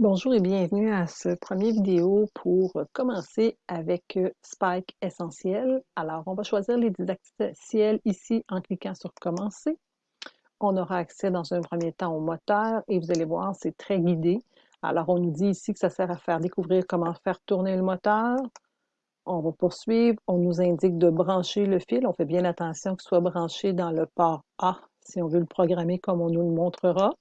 Bonjour et bienvenue à ce premier vidéo pour commencer avec euh, Spike Essentiel. Alors, on va choisir les didacticiels ici en cliquant sur Commencer. On aura accès dans un premier temps au moteur et vous allez voir, c'est très guidé. Alors, on nous dit ici que ça sert à faire découvrir comment faire tourner le moteur. On va poursuivre. On nous indique de brancher le fil. On fait bien attention qu'il soit branché dans le port A si on veut le programmer comme on nous le montrera.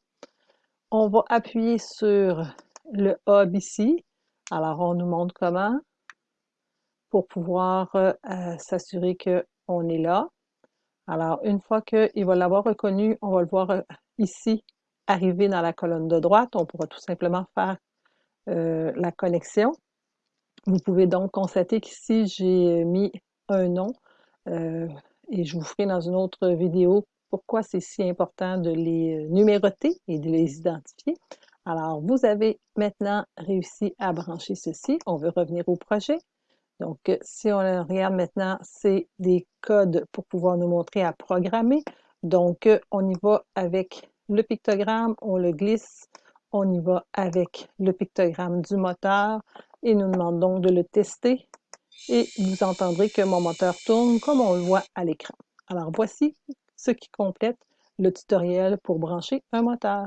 On va appuyer sur le hub ici. Alors, on nous montre comment pour pouvoir euh, euh, s'assurer qu'on est là. Alors, une fois qu'il va l'avoir reconnu, on va le voir euh, ici arriver dans la colonne de droite. On pourra tout simplement faire la connexion. Vous pouvez donc constater qu'ici, j'ai mis un nom et je vous ferai dans une autre vidéo pourquoi c'est si important de les numéroter et de les identifier. Alors, vous avez maintenant réussi à brancher ceci. On veut revenir au projet. Donc, si on regarde maintenant, c'est des codes pour pouvoir nous montrer à programmer. Donc, on y va avec le pictogramme, on le glisse, on y va avec le pictogramme du moteur et nous demande donc de le tester et vous entendrez que mon moteur tourne comme on le voit à l'écran. Alors, voici ce qui complète le tutoriel pour brancher un moteur.